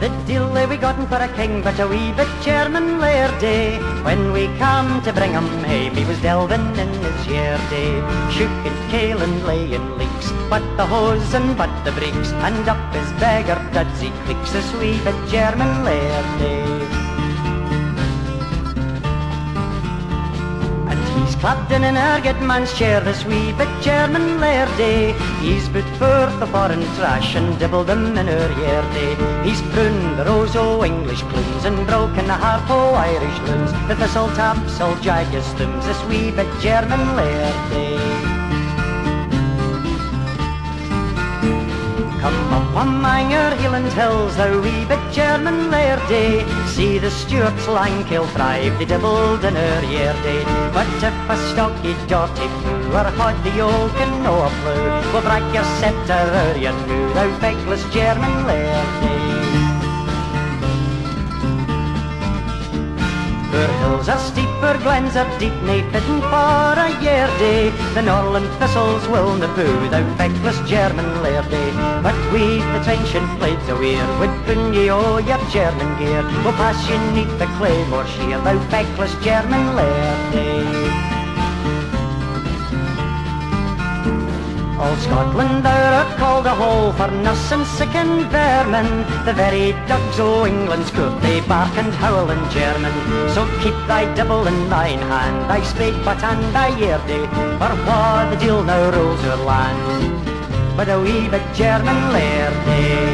The deal they we gotten for a king, but a wee bit German laird day. When we come to bring him hame, eh, he was delving in his year day. Shooking kale and laying leaks, but the hose and but the breeks, and up his beggar duds he clicks, this wee bit German laird day. He's clapped in an erget man's chair, this wee bit German lairdy. He's put forth the foreign trash and dibbled them in her yeardy. He's pruned the rose o' English plumes and broken the harp o' oh, Irish loons. The thistle taps all jagged stems, this wee bit German lairdy. Up on Manger Highland Hills, the wee bit German lairdy. See the Stuarts Langkill thrive, they dibbled in her yeardy. But if a stocky dirty foo, or hod the yoke and no a flew, will break your scepter or your new, thou feckless German lairdy. Her hills are steeper, glens are deep, nae fitting for a year day. The Norland thistles will na boo, thou feckless German lairdy. But we, the trenchant blades a weir, bring ye all your German gear. We'll pass you neath the claymore sheer, thou feckless German lairdy. All Scotland art called a hole for nuss and sick and vermin. The very dogs o' England's cook, they bark and howl in German. So keep thy double in thine hand, thy spade but and thy yeardy, for wha the deal now rules your land. But a wee bit German lairdy.